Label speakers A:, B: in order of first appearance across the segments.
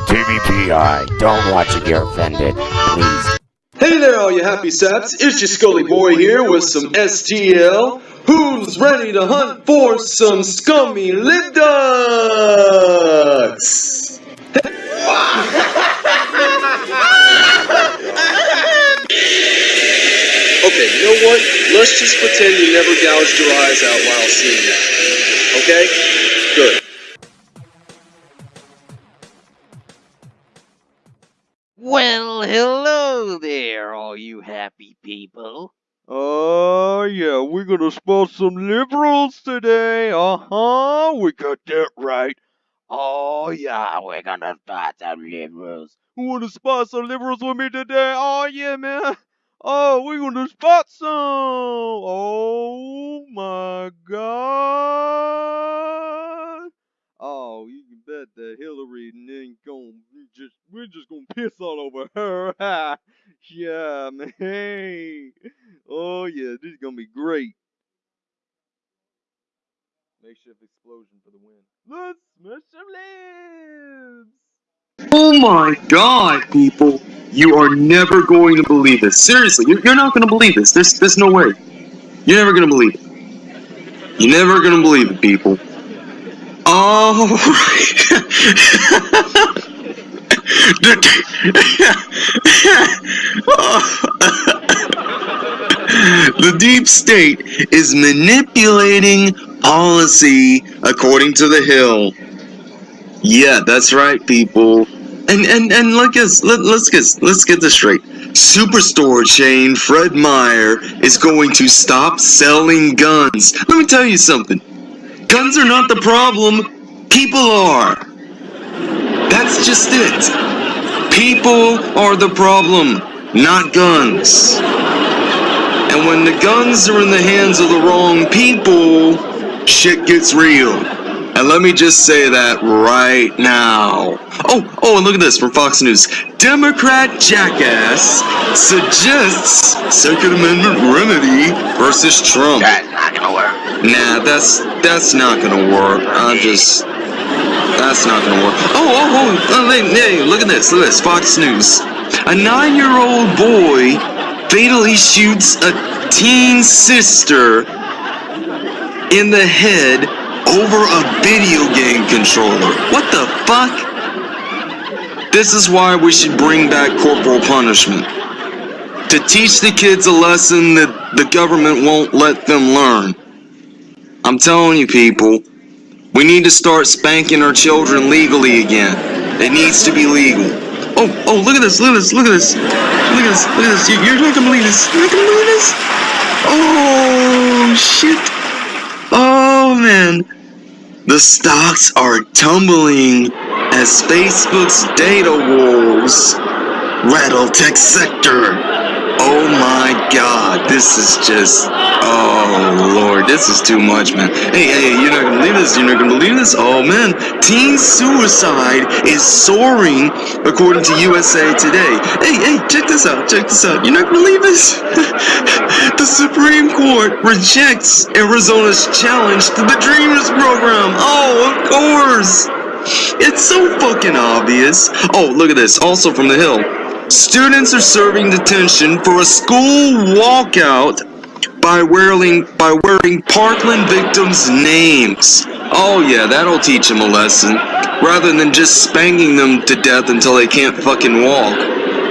A: Rated TVPI. Don't watch if you're offended. Please.
B: Hey there, all you happy saps! It's your Scully Boy here with some STL. Who's ready to hunt for some scummy lip ducks? okay, you know what? Let's just pretend you never gouged your eyes out while seeing that. Okay? Good.
C: Well, hello there, all you happy people.
D: Oh, yeah, we're gonna spot some liberals today. Uh huh, we got that right.
C: Oh, yeah, we're gonna spot some liberals.
D: Who wanna spot some liberals with me today? Oh, yeah, man. Oh, we're gonna spot some. Oh, my God. Oh, you can bet that Hillary ain't gonna just, we're just gonna piss all over her. yeah, man. Oh, yeah, this is gonna be great. Makeshift explosion for the win. Let's smash some lips!
B: Oh my god, people! You are never going to believe this. Seriously, you're, not going to believe this. There's, there's no way. You're never going to believe it. You're never going to believe it, people. Oh, the deep state is manipulating policy according to the Hill. Yeah, that's right, people. And and and let us let, let's get let's get this straight. Superstore chain Fred Meyer is going to stop selling guns. Let me tell you something. Guns are not the problem. People are. That's just it. People are the problem, not guns. And when the guns are in the hands of the wrong people, shit gets real. And let me just say that right now. Oh, oh, and look at this from Fox News. Democrat jackass suggests Second Amendment remedy versus Trump.
C: That's not gonna work.
B: Nah, that's that's not gonna work. I just that's not gonna work. Oh, oh, oh! oh hey, hey, look at this! Look at this! Fox News. A nine-year-old boy fatally shoots a teen sister in the head over a video game controller. What the fuck? This is why we should bring back corporal punishment. To teach the kids a lesson that the government won't let them learn. I'm telling you, people, we need to start spanking our children legally again. It needs to be legal. Oh, oh, look at this, look at this, look at this. Look at this, look at this. You- You're not gonna believe this. You're not gonna believe this. Oh, shit. Oh, man. The stocks are tumbling as Facebook's data wolves rattle tech sector. Oh my god, this is just. Oh lord, this is too much, man. Hey, hey, you're not gonna believe this, you're not gonna believe this. Oh man, teen suicide is soaring according to USA Today. Hey, hey, check this out, check this out. You're not gonna believe this? the Supreme Court rejects Arizona's challenge to the Dreamers program. Oh, of course. It's so fucking obvious. Oh, look at this. Also from the Hill. Students are serving detention for a school walkout by wearing by wearing Parkland victims' names. Oh yeah, that'll teach them a lesson. Rather than just spanking them to death until they can't fucking walk.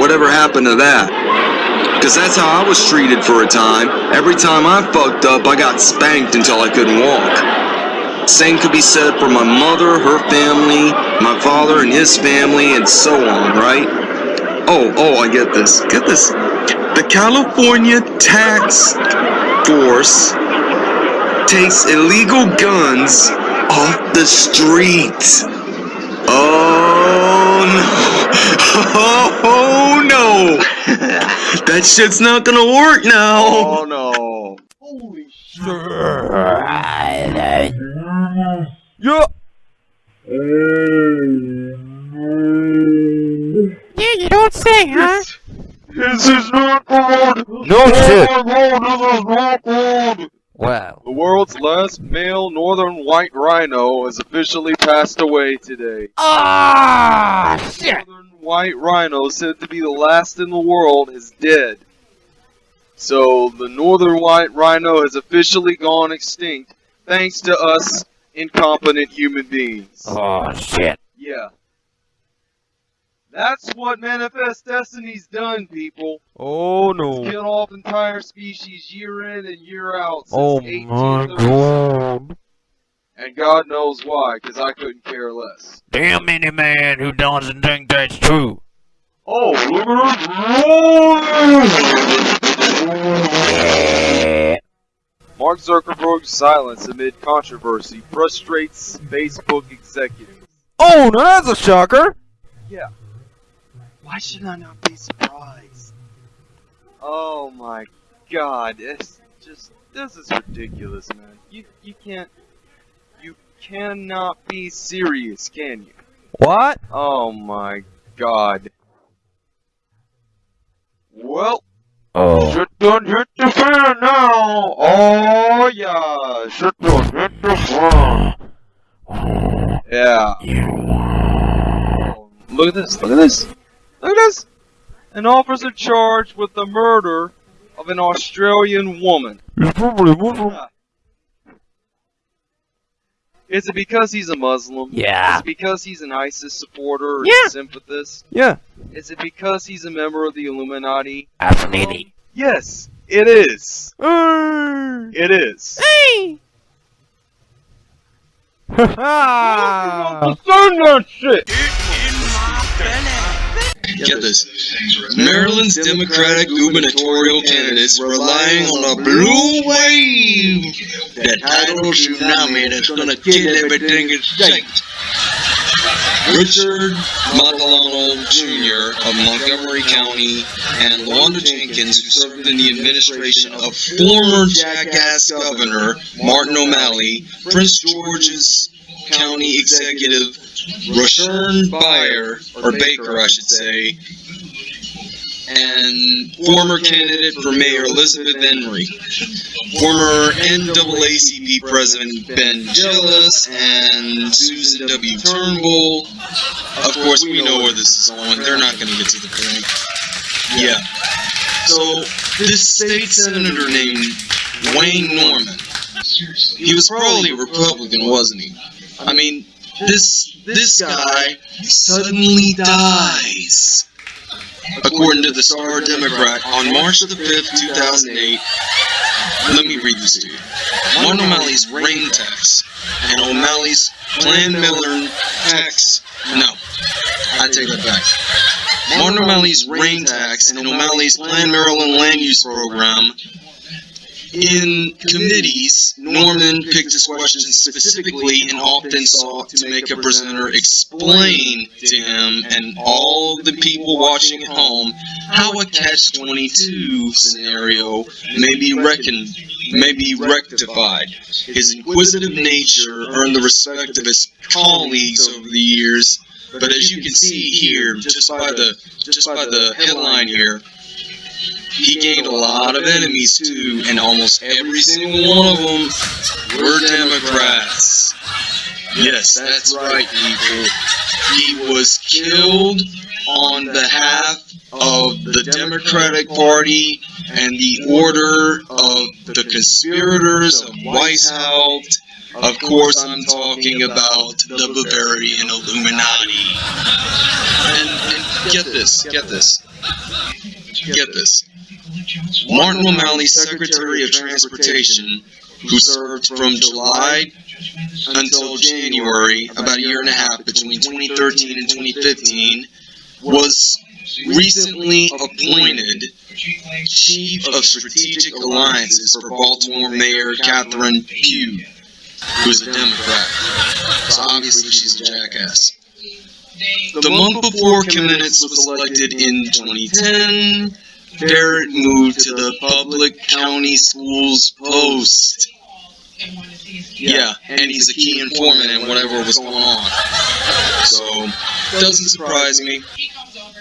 B: Whatever happened to that? Because that's how I was treated for a time. Every time I fucked up, I got spanked until I couldn't walk. Same could be said for my mother, her family, my father and his family, and so on, right? Oh, oh, I get this. Get this. The California Tax Force takes illegal guns off the street. Oh no. Oh no. That shit's not gonna work now.
D: Oh no. Holy shit. Yeah.
E: Yeah, you don't say, huh?
D: This is not good.
A: No shit.
D: Oh my god, this is not good.
A: Wow.
D: The world's last male northern white rhino has officially passed away today.
A: Ah, shit.
D: Northern white rhino, said to be the last in the world, is dead. So the northern white rhino has officially gone extinct thanks to us incompetent human beings.
A: Oh, shit.
D: Yeah. That's what Manifest Destiny's done, people.
F: Oh no.
D: Kill off entire species year in and year out since
F: Oh my
D: And God knows why, because I couldn't care less.
A: Damn any man who doesn't think that's true.
D: Oh, look
A: Yeah.
D: Mark Zuckerberg's silence amid controversy frustrates Facebook executives.
F: Oh, now that's a shocker.
D: Why should I not be surprised? Oh my god, it's just this is ridiculous, man. You you can't you cannot be serious, can you?
F: What?
D: Oh my god. Well,
A: Oh.
D: shit done hit the fan now. Oh yeah, shit done hit the fan. Oh. Yeah. Look at this, look at this. Look at this. An officer charged with the murder of an Australian woman.
F: He's probably Muslim.
D: Is it because he's a Muslim?
A: Yeah.
D: Is it because he's an ISIS supporter or
F: Yeah.
D: sympathist?
F: Yeah.
D: Is it because he's a member of the Illuminati?
A: Absolutely.
D: Yes, it is.
F: Hey.
D: It is.
F: Ha
D: Send that shit!
B: Get this. Maryland's Democratic gubernatorial candidates relying on a blue wave, that tidal tsunami that's gonna kill everything in sight. Richard Madaleno Jr. of Montgomery County and Lawanda Jenkins, who served in the administration of former jackass governor Martin O'Malley, Prince George's County Executive Rushern Bayer, or Baker, I should say, and former candidate for mayor Elizabeth Henry, former NAACP President Ben Jealous, and Susan W. Turnbull. Of course, we know where this is going. They're not going to get to the point. Yeah. So, this state senator named Wayne Norman, he was probably a Republican, wasn't he? I mean, this this guy suddenly dies. According to the Star Democrat, on March of the 5th, 2008, let me read this to you. Martin O'Malley's rain tax and O'Malley's Plan Miller tax. No, I take that back. Martin O'Malley's rain tax and O'Malley's Plan Maryland land use program in committees, Norman picked his questions specifically and often sought to make a presenter explain to him and all the people watching at home how a catch-22 scenario may be reckoned, may be rectified. His inquisitive nature earned the respect of his colleagues over the years, but as you can see here, just by the just by the headline here, he gained a lot of enemies too, and almost every single one of them were Democrats. Yes, that's right, people. He was killed on behalf of the Democratic Party and the order of the conspirators of Weishaupt. Of course, I'm talking about the Bavarian Illuminati. And, and get this, get this, get this. Martin O'Malley, Secretary of Transportation, who served from July until January, about a year and a half between 2013 and 2015, was recently appointed Chief of Strategic Alliances for Baltimore Mayor Catherine Pugh, who's a Democrat. So obviously she's a jackass. The month before Kamenetz was elected in 2010, Barrett moved to the Public County Schools Post. Yeah, and he's a key informant in whatever was going on. So, doesn't surprise me.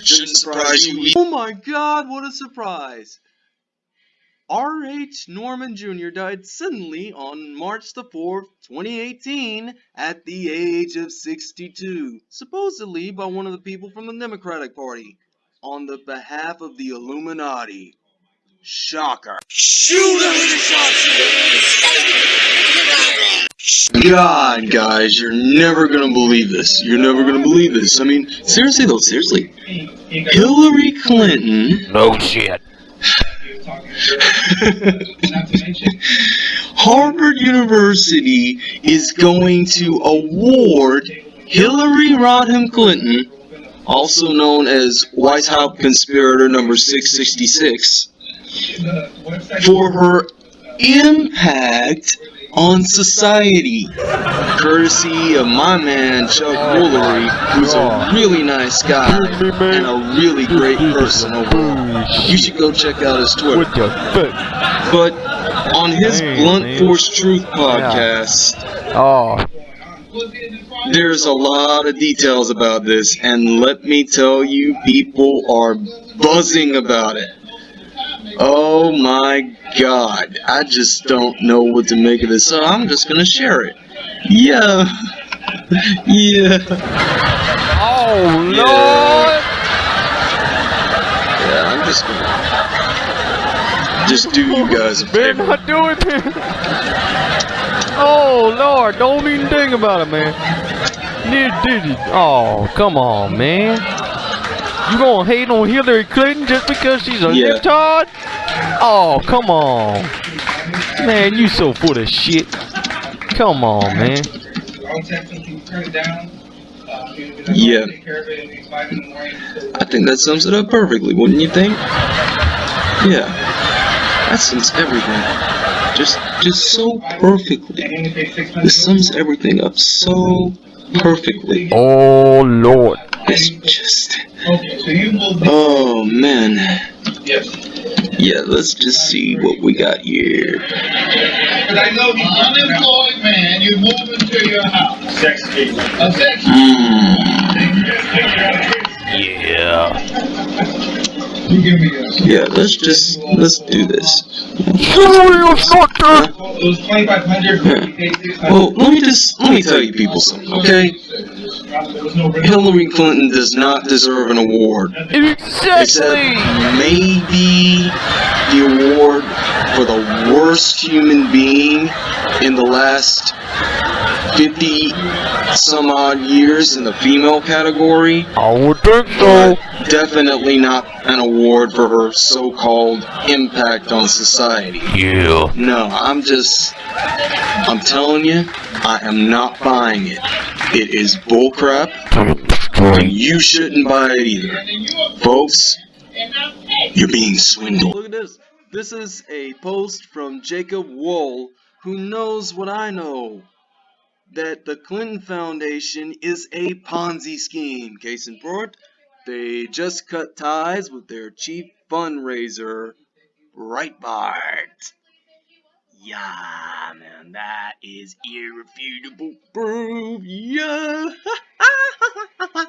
B: Shouldn't surprise you.
D: Oh my god, what a surprise! R.H. Norman Jr. died suddenly on March the 4th, 2018, at the age of 62, supposedly by one of the people from the Democratic Party, on the behalf of the Illuminati. Shocker. God, guys, you're never gonna believe this. You're never gonna believe this. I mean, seriously though, seriously. Hillary Clinton
A: No shit.
B: Harvard University is going to award Hillary Rodham Clinton, also known as White House conspirator number 666, for her impact on society, courtesy of my man Chuck Woolery, who's a really nice guy and a really great person overall. You should go check out his Twitter. But on his Blunt. Force Truth podcast,
F: Oh,
B: there's a lot of details about this, and let me tell you, people are buzzing about it. Oh my god, I just don't know what to make of this, so I'm just gonna share it. Yeah. yeah.
F: oh Lord!
B: Yeah, I'm just gonna. Just do you guys a favor.
F: not doing it. Oh Lord, don't even think about it, man. Did it. Oh, come on, man. You gonna hate on Hillary Clinton just because she's a
B: Yeah.
F: libtard? Oh, come on. Man, you so full of shit. Come on, man.
B: Yeah. I think that sums it up perfectly, wouldn't you think? Yeah. That sums everything. Just just so perfectly. This sums everything up so perfectly.
F: Oh Lord.
B: It's just
G: Okay, so you will.
B: Oh man.
G: Yes.
B: Yeah, let's just see what we got here.
G: But I know the unemployed man, you move into your house. Sex case. A sex
B: Hmm.
A: Yeah.
G: You give me a.
B: Yeah, let's just let's do this.
F: Hillary is.
G: It was twenty-five hundred, we paid six hundred.
B: Well, let me just let me tell you people something, okay?
G: There was no.
B: Hillary Clinton does not deserve an award. Except
F: Exactly.
B: maybe the award for the worst human being in the last 50 some odd years in the female category.
F: I would think so.
B: Definitely not an award for her so-called impact on society.
A: Yeah.
B: No, I'm just, I'm telling you, I am not buying it. It is bullcrap, and you shouldn't buy it either. Folks, you're being swindled.
D: Look at this. This is a post from Jacob Wohl, who knows what I know. That the Clinton Foundation is a Ponzi scheme. Case in point, they just cut ties with their chief fundraiser, Breitbart. Yeah, man, that is irrefutable proof. Yeah.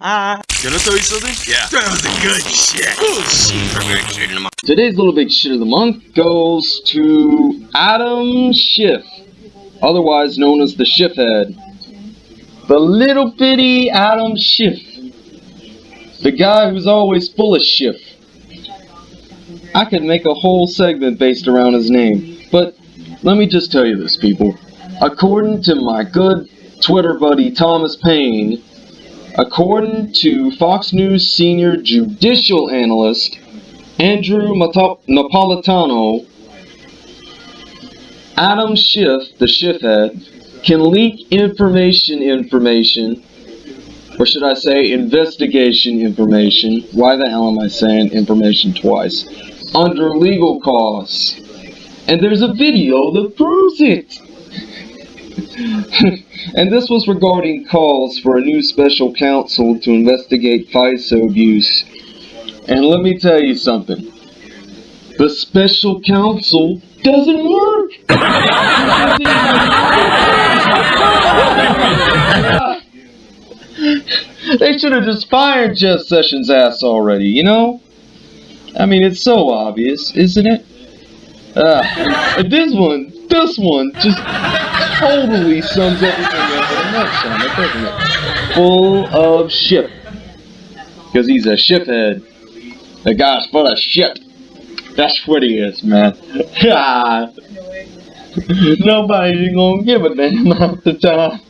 D: Can I tell you something? Yeah. That was a good shit. Good shit.
B: Today's little big shit of the month goes to Adam Schiff, otherwise known as the Schiff Head. The little bitty Adam Schiff. The guy who's always full of Schiff. I could make a whole segment based around his name, but let me just tell you this, people. According to my good Twitter buddy Thomas Paine, according to Fox News senior judicial analyst Andrew Mata- Napolitano, Adam Schiff, the Schiff head, can leak information information, or should I say investigation information, why the hell am I saying information twice, under legal costs. And there's a video that proves it! and this was regarding calls for a new special counsel to investigate FISA abuse. And let me tell you something. The special counsel doesn't work. they should have just fired Jeff Sessions' ass already, you know? I mean, it's so obvious, isn't it?
D: Uh, and this one, this one just totally sums everything up in a nutshell, doesn't it? Full of shit. Because he's a shiphead. The guy's full of shit. That's what he is, man. Nobody's gonna give a damn half the time.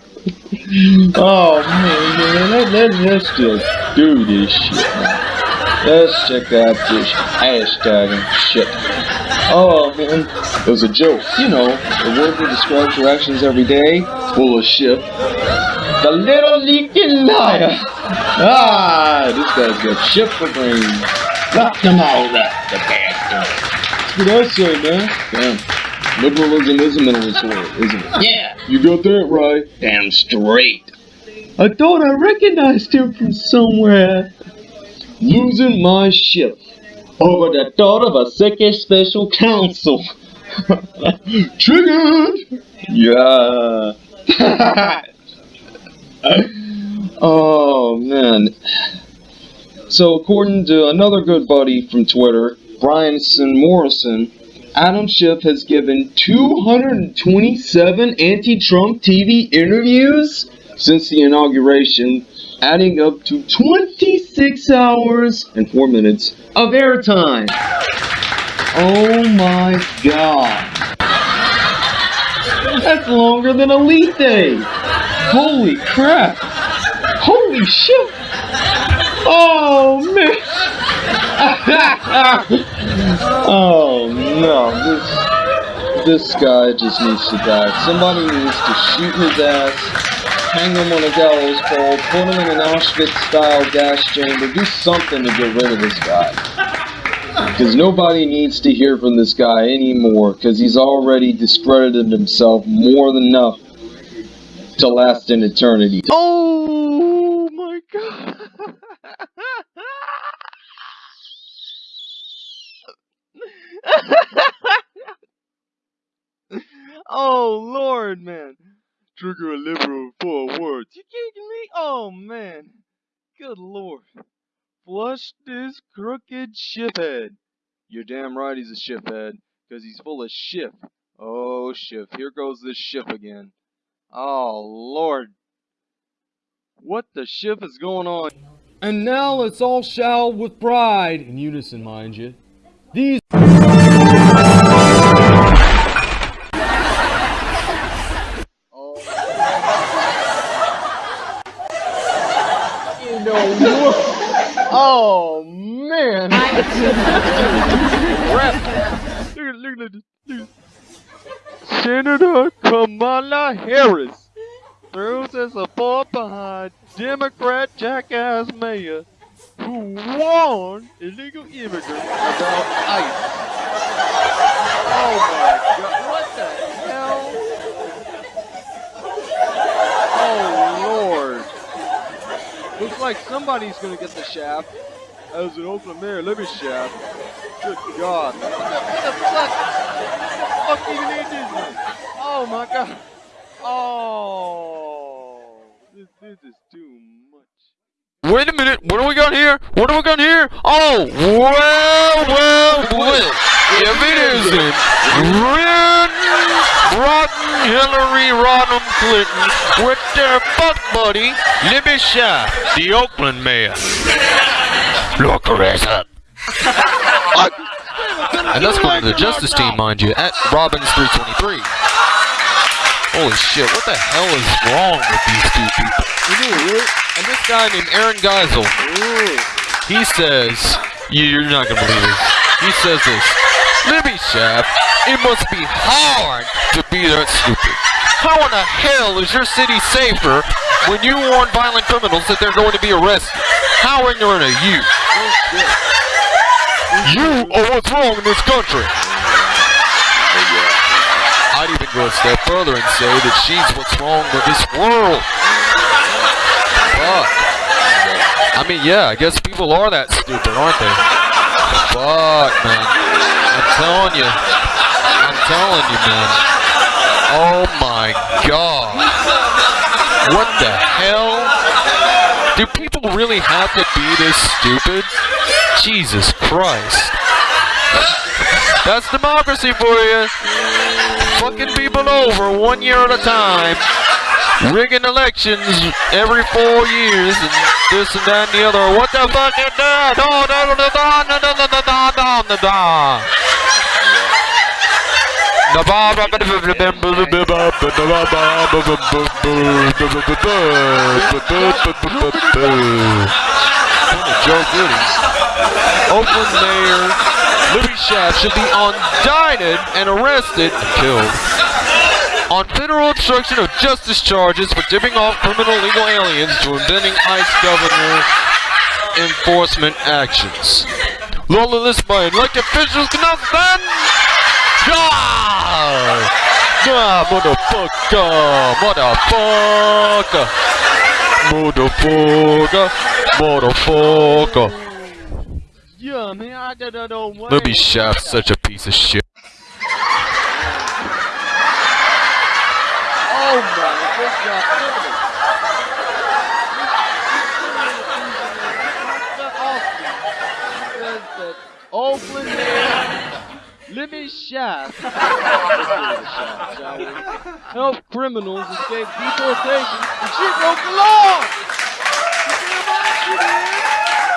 D: Oh man, man, let, let, let's just do this shit. Let's check out this hashtag and shit. Oh man, it was a joke. You know, the word that describes your actions every day, full of shit. The little leaky liar. Ah, this guy's got shit for brains. Lock them all up, the bastard. That's what I say, man. Damn. Liberalism is a mentalist word, isn't it? Yeah. You got that right. Damn straight. I thought I recognized him from somewhere. Losing my shit over the thought of a second special counsel. Triggered! Yeah. oh, man. So, according to another good buddy from Twitter, Brianson Morrison, Adam Schiff has given 227 anti-Trump TV interviews since the inauguration, adding up to 26 hours and 4 minutes of airtime. Oh my god. That's longer than Elite Day. Holy crap. Holy shit. Oh man. oh no, this this guy just needs to die. Somebody needs to shoot his ass, hang him on a gallows pole, put him in an Auschwitz-style gas chamber, do something to get rid of this guy. Because nobody needs to hear from this guy anymore, because he's already discredited himself more than enough to last an eternity.
H: Oh my god. oh lord, man. Trigger a liberal for words. You kidding me? Oh man. Good lord. Flush this crooked shiphead. You're damn right he's a shiphead, because he's full of ship. Oh, ship. Here goes this ship again. Oh, Lord. What the ship is going on?
F: And now let's all shout with pride, in unison, mind you. These.
H: Harris throws her support behind Democrat jackass mayor who warned illegal immigrants about ICE. Oh my god, what the hell? Oh lord. Looks like somebody's gonna get the shaft. As an Oakland mayor, let me shaft. Good god. What the, what the fuck? What the fuck even is this? Oh my god. Oh. This, this is too much.
F: Wait a minute, what do we got here? What do we got here? Oh, well, well, well. If it isn't Red, rotten Hillary Rodham Clinton with their fuck buddy, Libby Schaaf, the Oakland mayor. Look her ass up. and that's going to the Justice team, mind you, at Robbins323. Holy shit, what the hell is wrong with these two people? And this guy named Aaron Geisel, he says, you- you're not gonna believe this. He says this, Libby Schaaf, it must be hard to be that stupid. How in the hell is your city safer when you warn violent criminals that they're going to be arrested? How ignorant are you? You are what's wrong in this country. Go a step further and say that she's what's wrong with this world. Fuck. I mean, yeah, I guess people are that stupid, aren't they? Fuck, man. I'm telling you. I'm telling you, man. Oh my god. What the hell? Do people really have to be this stupid? Jesus Christ. That's democracy for you. Fucking people over one year at a time. Rigging elections every four years and this and that and the other. What the fuck is that? Ba- ba- ba- ba- ba- ba- ba- ba- ba- ba- ba- ba- Joe. Oakland Mayor Libby Schaaf should be indicted and arrested and killed on federal obstruction of justice charges for tipping off criminal illegal aliens to impending ICE governor enforcement actions. Lawless by elected officials cannot stand. Ah! Ah, motherfucker! Motherfucker! Motherfucker! Motherfucker!
D: Yeah, man, I don't know what.
F: Libby Shaft's such a piece of shit.
D: Oh my. That Oakland Mayor Libby Shaft help criminals escape deportation and she broke the law! You damn right she did!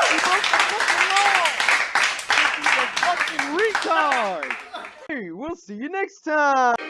D: She broke the fucking law! This is a fucking retard! Hey, we'll see you next time!